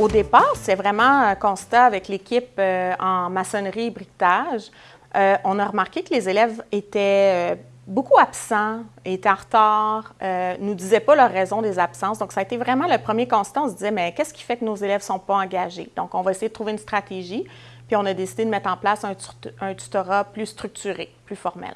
Au départ, c'est vraiment un constat avec l'équipe euh, en maçonnerie et briquetage. Euh, on a remarqué que les élèves étaient euh, beaucoup absents, étaient en retard, ne nous disaient pas leur raison des absences. Donc, ça a été vraiment le premier constat. On se disait, mais qu'est-ce qui fait que nos élèves ne sont pas engagés? Donc, on va essayer de trouver une stratégie. Puis, on a décidé de mettre en place un tutorat plus structuré, plus formel.